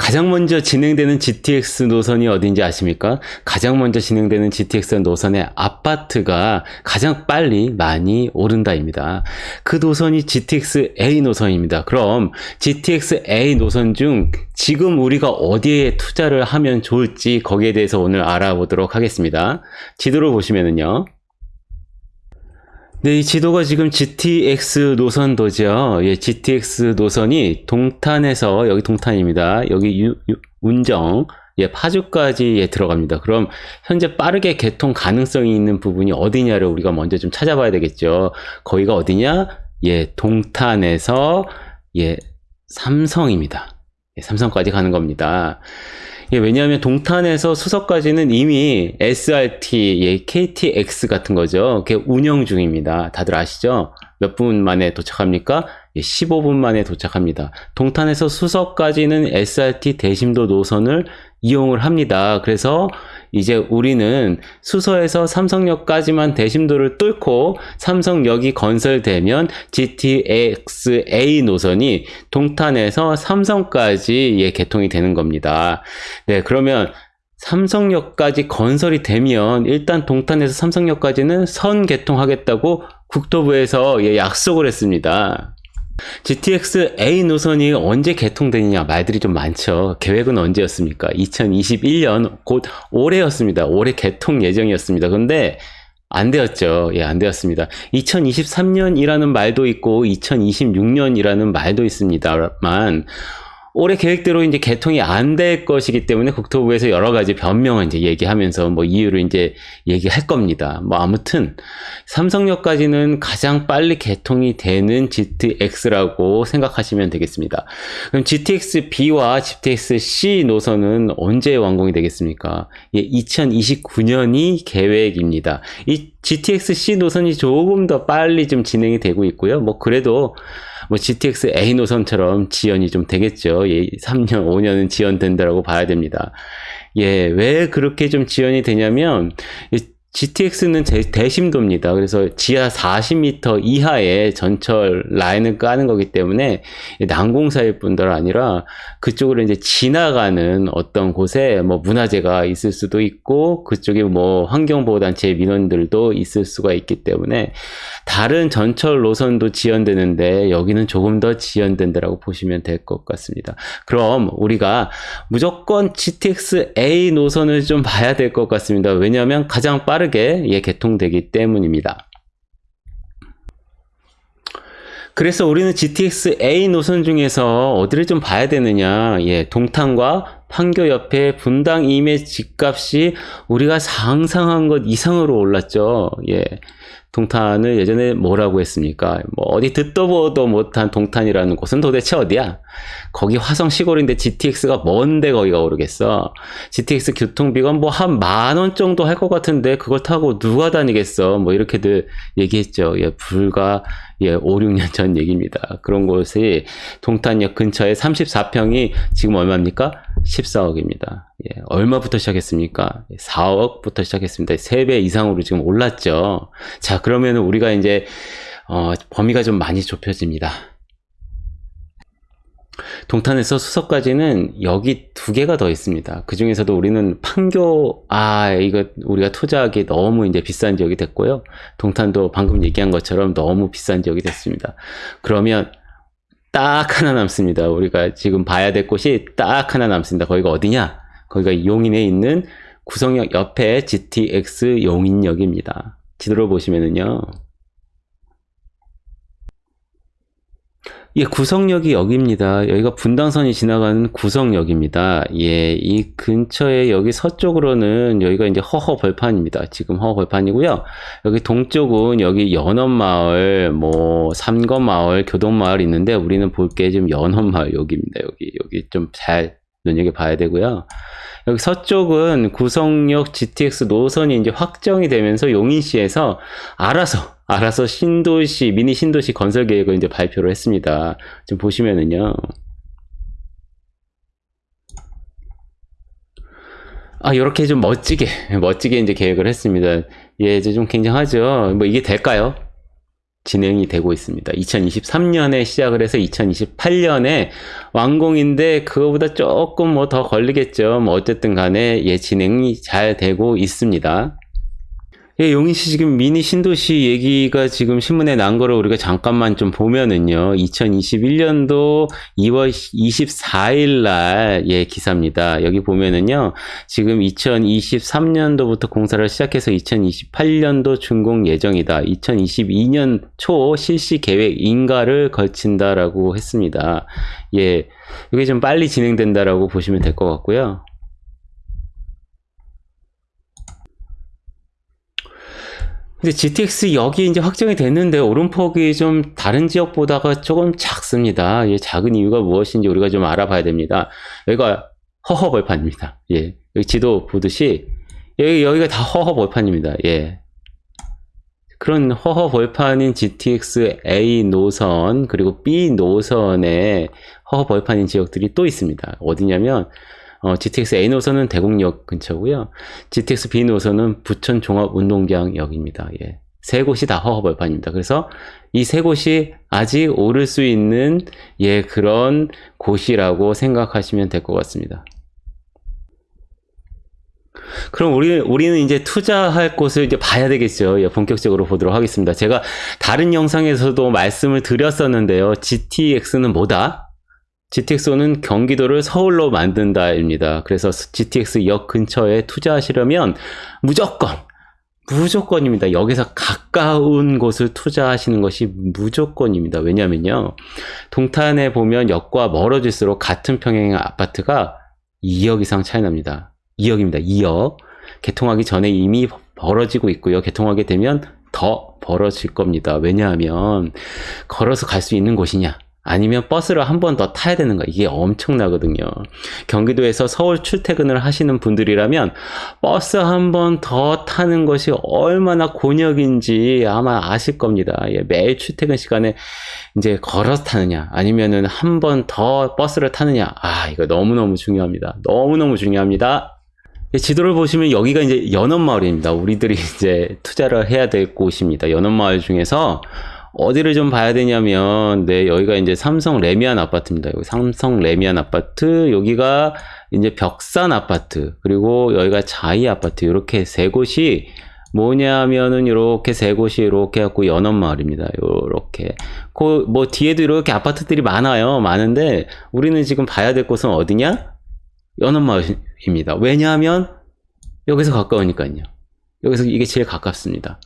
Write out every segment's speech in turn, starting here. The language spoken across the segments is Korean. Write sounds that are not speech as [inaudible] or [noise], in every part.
가장 먼저 진행되는 GTX 노선이 어딘지 아십니까? 가장 먼저 진행되는 GTX 노선의 아파트가 가장 빨리 많이 오른다입니다. 그 노선이 GTX A 노선입니다. 그럼 GTX A 노선 중 지금 우리가 어디에 투자를 하면 좋을지 거기에 대해서 오늘 알아보도록 하겠습니다. 지도를 보시면은요. 네, 이 지도가 지금 GTX 노선도죠. 예, GTX 노선이 동탄에서 여기 동탄입니다. 여기 유, 유, 운정, 예, 파주까지 예, 들어갑니다. 그럼 현재 빠르게 개통 가능성이 있는 부분이 어디냐를 우리가 먼저 좀 찾아봐야 되겠죠. 거기가 어디냐? 예, 동탄에서 예, 삼성입니다. 예, 삼성까지 가는 겁니다. 예, 왜냐하면 동탄에서 수서까지는 이미 SRT, 예, KTX 같은 거죠. 그게 운영 중입니다. 다들 아시죠? 몇 분 만에 도착합니까? 예, 15분 만에 도착합니다. 동탄에서 수서까지는 SRT 대심도 노선을 이용을 합니다. 그래서 이제 우리는 수서에서 삼성역까지만 대심도를 뚫고 삼성역이 건설되면 GTX-A 노선이 동탄에서 삼성까지 예, 개통이 되는 겁니다. 네, 그러면 삼성역까지 건설이 되면 일단 동탄에서 삼성역까지는 선 개통하겠다고 국토부에서 예, 약속을 했습니다. GTX A 노선이 언제 개통되느냐 말들이 좀 많죠. 계획은 언제였습니까? 2021년 곧 올해였습니다. 올해 개통 예정이었습니다. 그런데 안 되었죠. 예, 안 되었습니다. 2023년이라는 말도 있고 2026년이라는 말도 있습니다만 올해 계획대로 이제 개통이 안 될 것이기 때문에 국토부에서 여러 가지 변명을 이제 얘기하면서 뭐 이유를 이제 얘기할 겁니다. 뭐 아무튼 삼성역까지는 가장 빨리 개통이 되는 GTX라고 생각하시면 되겠습니다. 그럼 GTX B와 GTX C 노선은 언제 완공이 되겠습니까? 예, 2029년이 계획입니다. 이 GTX C 노선이 조금 더 빨리 좀 진행이 되고 있고요. 뭐 그래도 뭐 GTX A 노선처럼 지연이 좀 되겠죠. 예, 3년, 5년은 지연된다라고 봐야 됩니다. 예, 왜 그렇게 좀 지연이 되냐면 GTX는 대심도입니다. 그래서 지하 40m 이하의 전철 라인을 까는 거기 때문에 난공사일 뿐더러 아니라 그쪽으로 이제 지나가는 어떤 곳에 뭐 문화재가 있을 수도 있고 그쪽에 뭐 환경보호단체 민원들도 있을 수가 있기 때문에 다른 전철 노선도 지연되는데 여기는 조금 더 지연된다라고 보시면 될 것 같습니다. 그럼 우리가 무조건 GTX A 노선을 좀 봐야 될 것 같습니다. 왜냐하면 가장 빠른 빠르게 예, 개통되기 때문입니다. 그래서 우리는 GTX A 노선 중에서 어디를 좀 봐야 되느냐 예, 동탄과 판교 옆에 분당 임의 집값이 우리가 상상한 것 이상으로 올랐죠 예. 동탄을 예전에 뭐라고 했습니까? 뭐 어디 듣도 보도 못한 동탄이라는 곳은 도대체 어디야? 거기 화성 시골인데 GTX가 뭔데 거기가 오르겠어? GTX 교통비가 뭐 한 만 원 정도 할 것 같은데 그걸 타고 누가 다니겠어? 뭐 이렇게들 얘기했죠. 예, 불과 예, 5, 6년 전 얘기입니다. 그런 곳이 동탄역 근처에 34평이 지금 얼마입니까? 14억입니다. 예, 얼마부터 시작했습니까? 4억부터 시작했습니다. 3배 이상으로 지금 올랐죠. 자, 그러면 우리가 이제, 어, 범위가 좀 많이 좁혀집니다. 동탄에서 수석까지는 여기 두 개가 더 있습니다. 그 중에서도 우리는 판교, 아, 이거 우리가 투자하기 너무 이제 비싼 지역이 됐고요. 동탄도 방금 얘기한 것처럼 너무 비싼 지역이 됐습니다. 그러면 딱 하나 남습니다. 우리가 지금 봐야 될 곳이 딱 하나 남습니다. 거기가 어디냐? 거기가 용인에 있는 구성역 옆에 GTX 용인역입니다. 지도를 보시면은요. 예, 구성역이 여기입니다. 여기가 분당선이 지나가는 구성역입니다. 예, 이 근처에 여기 서쪽으로는 여기가 이제 허허 벌판입니다. 지금 허허 벌판이고요. 여기 동쪽은 여기 연원마을, 뭐 삼거마을, 교동마을 있는데 우리는 볼 게 좀 연원마을 여기입니다. 여기 여기 좀 잘 눈여겨 봐야 되고요. 여기 서쪽은 구성역 GTX 노선이 이제 확정이 되면서 용인시에서 알아서 알아서 신도시, 미니 신도시 건설 계획을 이제 발표를 했습니다. 지금 보시면은요. 아, 이렇게 좀 멋지게, 멋지게 이제 계획을 했습니다. 예, 이제 좀 굉장하죠. 뭐 이게 될까요? 진행이 되고 있습니다. 2023년에 시작을 해서 2028년에 완공인데 그거보다 조금 뭐 더 걸리겠죠. 뭐 어쨌든 간에 예 진행이 잘 되고 있습니다. 예, 용인 씨 지금 미니 신도시 얘기가 지금 신문에 난 거를 우리가 잠깐만 좀 보면은요. 2021년도 2월 24일 날, 예, 기사입니다. 여기 보면은요. 지금 2023년도부터 공사를 시작해서 2028년도 준공 예정이다. 2022년 초 실시 계획 인가를 걸친다라고 했습니다. 예, 이게 좀 빨리 진행된다라고 보시면 될 것 같고요. 근데 GTX 여기 이제 확정이 됐는데 오름폭이 좀 다른 지역보다가 조금 작습니다. 예, 작은 이유가 무엇인지 우리가 좀 알아봐야 됩니다. 여기가 허허 벌판입니다. 예, 여기 지도 보듯이 여기 여기가 다 허허 벌판입니다. 예. 그런 허허 벌판인 GTX A 노선 그리고 B 노선에 허허 벌판인 지역들이 또 있습니다. 어디냐면 어, GTX A 노선은 대곡역 근처고요. GTX B 노선은 부천 종합 운동장역입니다. 예. 세 곳이 다 허허벌판입니다. 그래서 이 세 곳이 아직 오를 수 있는 예 그런 곳이라고 생각하시면 될 것 같습니다. 그럼 우리, 우리는 이제 투자할 곳을 이제 봐야 되겠죠. 예, 본격적으로 보도록 하겠습니다. 제가 다른 영상에서도 말씀을 드렸었는데요. GTX는 뭐다? GTX-는 경기도를 서울로 만든다입니다. 그래서 GTX 역 근처에 투자하시려면 무조건 무조건입니다. 여기서 가까운 곳을 투자하시는 것이 무조건입니다. 왜냐면요. 동탄에 보면 역과 멀어질수록 같은 평형의 아파트가 2억 이상 차이 납니다. 2억입니다. 2억. 개통하기 전에 이미 벌어지고 있고요. 개통하게 되면 더 벌어질 겁니다. 왜냐하면 걸어서 갈 수 있는 곳이냐? 아니면 버스를 한 번 더 타야 되는 거 이게 엄청나거든요. 경기도에서 서울 출퇴근을 하시는 분들이라면 버스 한 번 더 타는 것이 얼마나 곤욕인지 아마 아실 겁니다. 예, 매일 출퇴근 시간에 이제 걸어서 타느냐 아니면은 한 번 더 버스를 타느냐 아 이거 너무너무 중요합니다. 너무너무 중요합니다. 예, 지도를 보시면 여기가 이제 연원마을입니다. 우리들이 [laughs] 이제 투자를 해야 될 곳입니다. 연원마을 중에서 어디를 좀 봐야 되냐면, 네, 여기가 이제 삼성 레미안 아파트입니다. 여기 삼성 레미안 아파트, 여기가 이제 벽산 아파트, 그리고 여기가 자이 아파트, 이렇게 세 곳이 뭐냐면은 이렇게 세 곳이 이렇게 갖고 연원 마을입니다. 요렇게. 그 뭐 뒤에도 이렇게 아파트들이 많아요. 많은데 우리는 지금 봐야 될 곳은 어디냐? 연원 마을입니다. 왜냐하면 여기서 가까우니까요. 여기서 이게 제일 가깝습니다.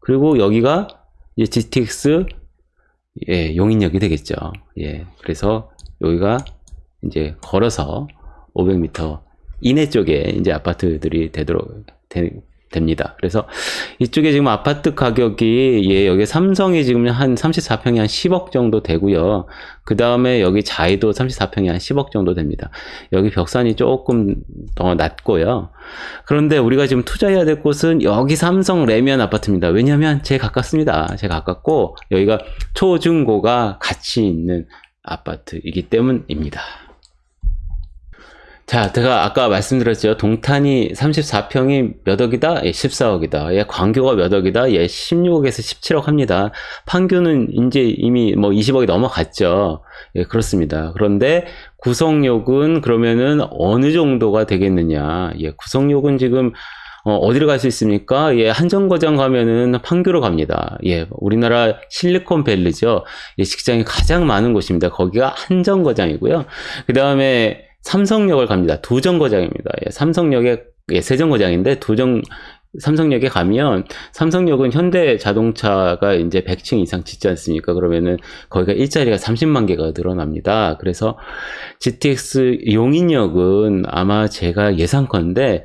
그리고 여기가 이제 GTX 예, 용인역이 되겠죠. 예, 그래서 여기가 이제 걸어서 500m 이내 쪽에 이제 아파트들이 되도록 되, 됩니다. 그래서 이쪽에 지금 아파트 가격이 예, 여기 삼성이 지금 한 34평이 한 10억 정도 되고요. 그 다음에 여기 자이도 34평이 한 10억 정도 됩니다. 여기 벽산이 조금 더 낮고요. 그런데 우리가 지금 투자해야 될 곳은 여기 삼성 레미안 아파트입니다. 왜냐하면 제일 가깝습니다. 제일 가깝고 여기가 초중고가 같이 있는 아파트이기 때문입니다. 자, 제가 아까 말씀드렸죠. 동탄이 34평이 몇 억이다? 예, 14억이다. 예, 광교가 몇 억이다? 예, 16억에서 17억 합니다. 판교는 이제 이미 뭐 20억이 넘어갔죠. 예, 그렇습니다. 그런데 구성욕은 그러면은 어느 정도가 되겠느냐? 예, 구성욕은 지금 어, 디를 갈 수 있습니까? 예, 한정거장 가면은 판교로 갑니다. 예, 우리나라 실리콘밸리죠. 예, 직장이 가장 많은 곳입니다. 거기가 한정거장이고요. 그 다음에 삼성역을 갑니다. 두 정거장입니다. 예, 삼성역에 예, 세 정거장인데 두정 삼성역에 가면 삼성역은 현대 자동차가 이제 100층 이상 짓지 않습니까? 그러면은 거기가 일자리가 30만 개가 늘어납니다. 그래서 GTX 용인역은 아마 제가 예상컨대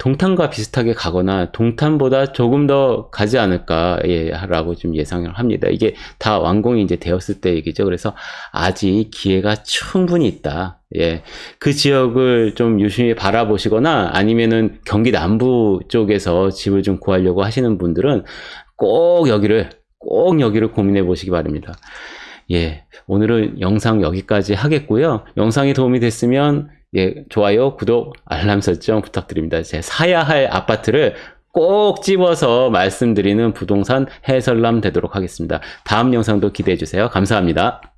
동탄과 비슷하게 가거나 동탄보다 조금 더 가지 않을까 예, 라고 좀 예상을 합니다. 이게 다 완공이 이제 되었을 때 얘기죠. 그래서 아직 기회가 충분히 있다. 예. 그 지역을 좀 유심히 바라보시거나 아니면은 경기 남부 쪽에서 집을 좀 구하려고 하시는 분들은 꼭 여기를 꼭 여기를 고민해 보시기 바랍니다. 예. 오늘은 영상 여기까지 하겠고요. 영상이 도움이 됐으면 예, 좋아요, 구독, 알람 설정 부탁드립니다. 제 사야 할 아파트를 꼭 집어서 말씀드리는 부동산 해설남 되도록 하겠습니다. 다음 영상도 기대해 주세요. 감사합니다.